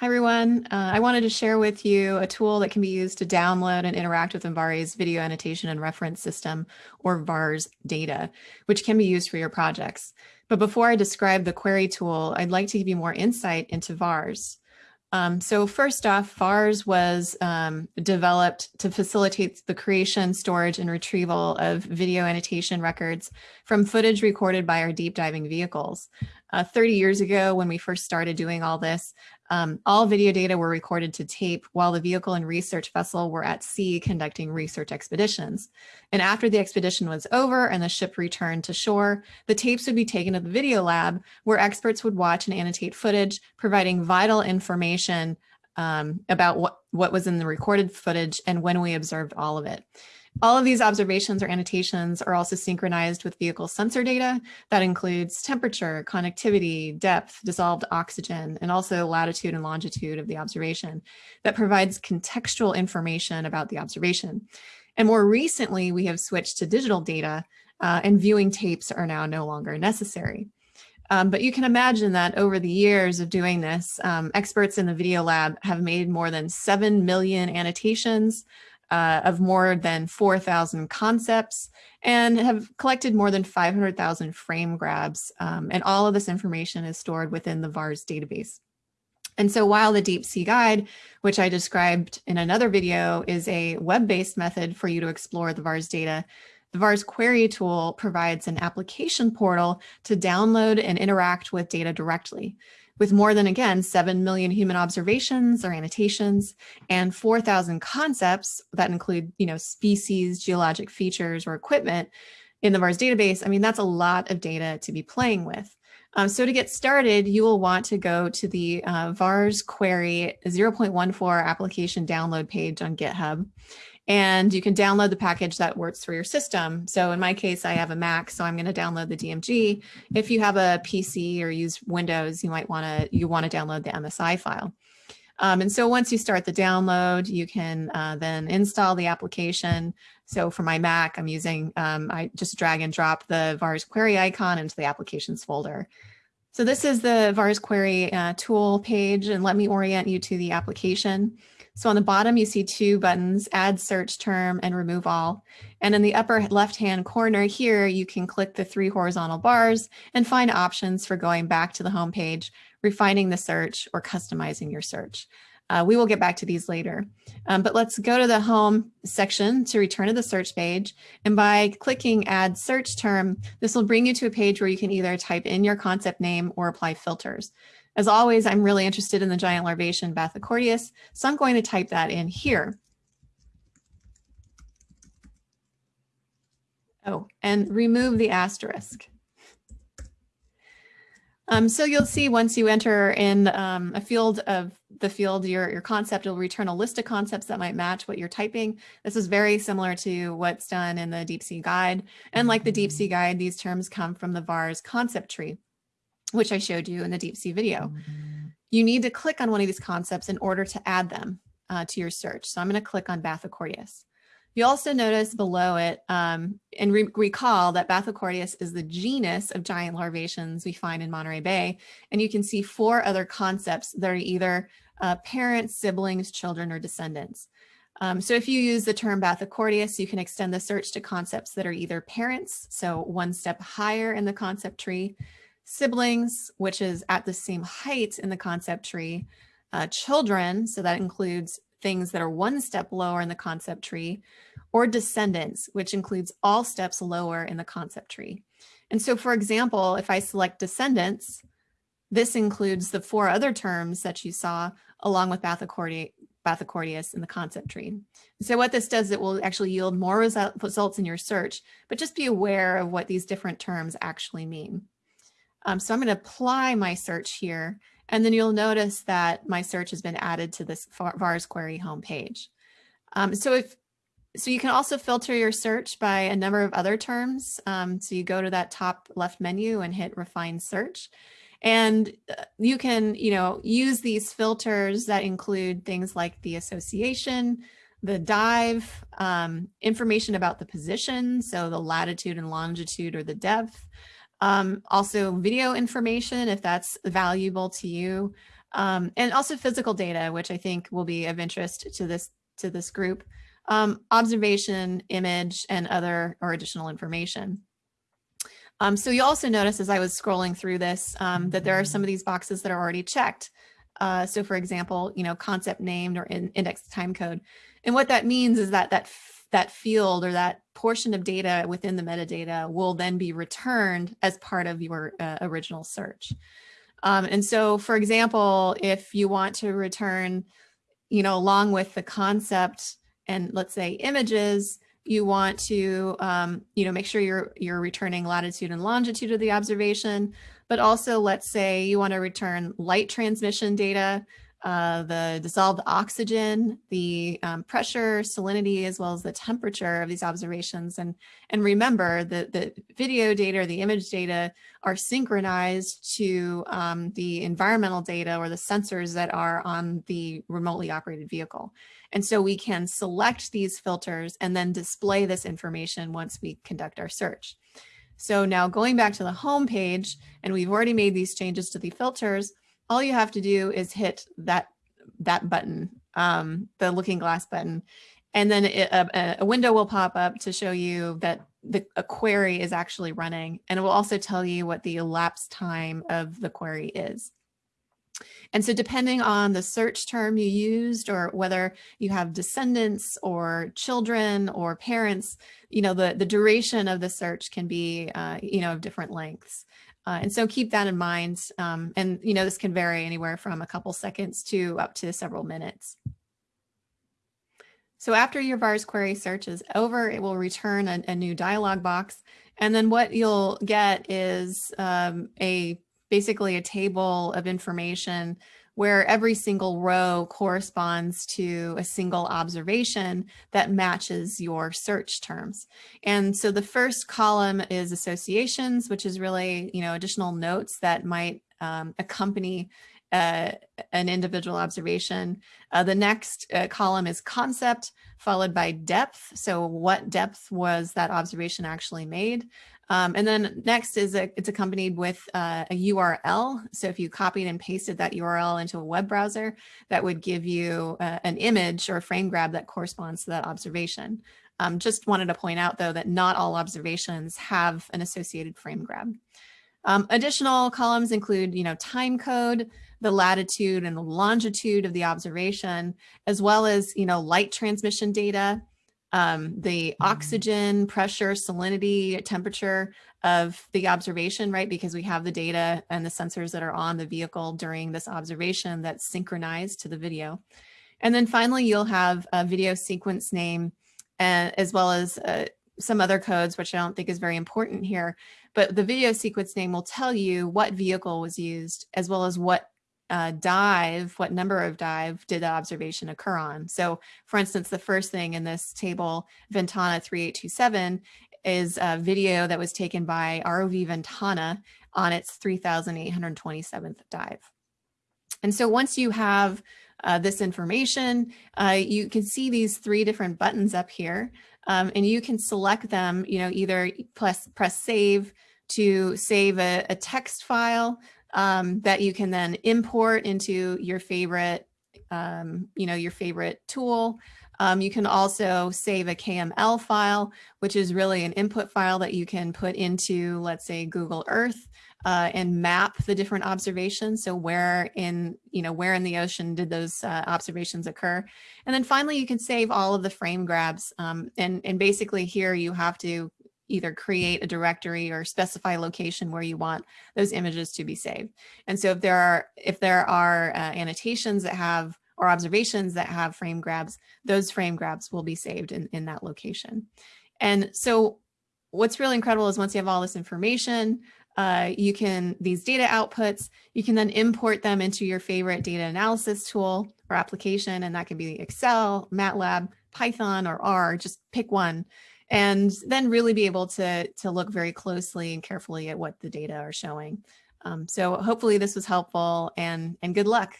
Hi, everyone. Uh, I wanted to share with you a tool that can be used to download and interact with MBARI's video annotation and reference system, or VARS data, which can be used for your projects. But before I describe the query tool, I'd like to give you more insight into VARS. Um, so first off, VARS was um, developed to facilitate the creation, storage, and retrieval of video annotation records from footage recorded by our deep diving vehicles. Uh, 30 years ago, when we first started doing all this, um, all video data were recorded to tape while the vehicle and research vessel were at sea conducting research expeditions. And after the expedition was over and the ship returned to shore, the tapes would be taken to the video lab where experts would watch and annotate footage, providing vital information um, about what, what was in the recorded footage and when we observed all of it. All of these observations or annotations are also synchronized with vehicle sensor data that includes temperature, conductivity, depth, dissolved oxygen, and also latitude and longitude of the observation that provides contextual information about the observation. And more recently, we have switched to digital data uh, and viewing tapes are now no longer necessary. Um, but you can imagine that over the years of doing this, um, experts in the video lab have made more than 7 million annotations, uh, of more than 4,000 concepts and have collected more than 500,000 frame grabs. Um, and all of this information is stored within the VARS database. And so while the Deep Sea Guide, which I described in another video, is a web-based method for you to explore the VARS data, the VARS query tool provides an application portal to download and interact with data directly with more than, again, 7 million human observations or annotations and 4,000 concepts that include, you know, species, geologic features, or equipment in the VARS database, I mean, that's a lot of data to be playing with. Um, so to get started, you will want to go to the uh, VARS query 0.14 application download page on GitHub and you can download the package that works for your system. So in my case, I have a Mac, so I'm going to download the DMG. If you have a PC or use Windows, you might want to you want to download the MSI file. Um, and so once you start the download, you can uh, then install the application. So for my Mac, I'm using, um, I just drag and drop the VARS query icon into the applications folder. So this is the VARS query uh, tool page, and let me orient you to the application. So on the bottom, you see two buttons, add search term and remove all. And in the upper left-hand corner here, you can click the three horizontal bars and find options for going back to the home page, refining the search or customizing your search. Uh, we will get back to these later, um, but let's go to the home section to return to the search page. And by clicking add search term, this will bring you to a page where you can either type in your concept name or apply filters. As always, I'm really interested in the giant larvacean Bathochordaeus, so I'm going to type that in here. Oh, and remove the asterisk. Um, so you'll see once you enter in um, a field of the field, your, your concept will return a list of concepts that might match what you're typing. This is very similar to what's done in the Deep Sea Guide. And like the Deep Sea Guide, these terms come from the VARS concept tree which I showed you in the deep sea video. You need to click on one of these concepts in order to add them uh, to your search. So I'm going to click on Bathochordaeus. You also notice below it um, and re recall that Bathochordaeus is the genus of giant larvaceans we find in Monterey Bay. And you can see four other concepts that are either uh, parents, siblings, children, or descendants. Um, so if you use the term Bathochordaeus, you can extend the search to concepts that are either parents, so one step higher in the concept tree, siblings, which is at the same height in the concept tree, uh, children, so that includes things that are one step lower in the concept tree, or descendants, which includes all steps lower in the concept tree. And so, for example, if I select descendants, this includes the four other terms that you saw along with Bathochordaeus in the concept tree. So what this does, it will actually yield more results in your search, but just be aware of what these different terms actually mean. Um, so I'm going to apply my search here, and then you'll notice that my search has been added to this VARS query homepage. Um, so if so you can also filter your search by a number of other terms. Um, so you go to that top left menu and hit refine search. And uh, you can, you know, use these filters that include things like the association, the dive, um, information about the position, so the latitude and longitude or the depth, um, also video information, if that's valuable to you, um, and also physical data, which I think will be of interest to this to this group, um, observation, image, and other or additional information. Um, so you also notice as I was scrolling through this um, that there are some of these boxes that are already checked. Uh, so for example, you know, concept named or in index time code. And what that means is that that that field or that portion of data within the metadata will then be returned as part of your uh, original search. Um, and so, for example, if you want to return, you know, along with the concept and let's say images, you want to, um, you know, make sure you're, you're returning latitude and longitude of the observation, but also let's say you want to return light transmission data, uh, the dissolved oxygen, the um, pressure, salinity, as well as the temperature of these observations. And, and remember that the video data or the image data are synchronized to um, the environmental data or the sensors that are on the remotely operated vehicle. And so we can select these filters and then display this information once we conduct our search. So now going back to the home page, and we've already made these changes to the filters, all you have to do is hit that that button, um, the looking glass button, and then it, a, a, window will pop up to show you that the a query is actually running, and it will also tell you what the elapsed time of the query is. And so depending on the search term you used or whether you have descendants or children or parents, you know, the, the duration of the search can be, uh, you know, of different lengths. Uh, and so keep that in mind. Um, and, you know, this can vary anywhere from a couple seconds to up to several minutes. So after your VARS query search is over, it will return a, a new dialog box. And then what you'll get is um, a basically a table of information where every single row corresponds to a single observation that matches your search terms. And so the first column is associations, which is really, you know, additional notes that might um, accompany uh, an individual observation. Uh, the next uh, column is concept, followed by depth. So what depth was that observation actually made? Um, and then next is a, it's accompanied with uh, a URL. So if you copied and pasted that URL into a web browser, that would give you uh, an image or a frame grab that corresponds to that observation. Um, just wanted to point out though that not all observations have an associated frame grab. Um, additional columns include, you know, time code, the latitude and the longitude of the observation, as well as, you know, light transmission data, um, the mm-hmm. oxygen, pressure, salinity, temperature of the observation, right? Because we have the data and the sensors that are on the vehicle during this observation that's synchronized to the video. And then finally, you'll have a video sequence name uh, as well as uh, some other codes, which I don't think is very important here. But the video sequence name will tell you what vehicle was used as well as what uh, dive, what number of dive did the observation occur on? So for instance, the first thing in this table, Ventana 3827, is a video that was taken by ROV Ventana on its 3,827th dive. And so once you have uh, this information, uh, you can see these three different buttons up here, um, and you can select them, you know, either press, press save to save a, a text file um, that you can then import into your favorite, um, you know, your favorite tool. Um, you can also save a KML file, which is really an input file that you can put into, let's say, Google Earth uh, and map the different observations. So where in, you know, where in the ocean did those uh, observations occur? And then finally, you can save all of the frame grabs. Um, and, and basically here you have to either create a directory or specify location where you want those images to be saved. And so if there are if there are uh, annotations that have or observations that have frame grabs, those frame grabs will be saved in, in that location. And so what's really incredible is once you have all this information, uh, you can, these data outputs, you can then import them into your favorite data analysis tool or application, and that can be Excel, MATLAB, Python, or R, just pick one and then really be able to, to look very closely and carefully at what the data are showing. Um, so hopefully this was helpful and, and good luck.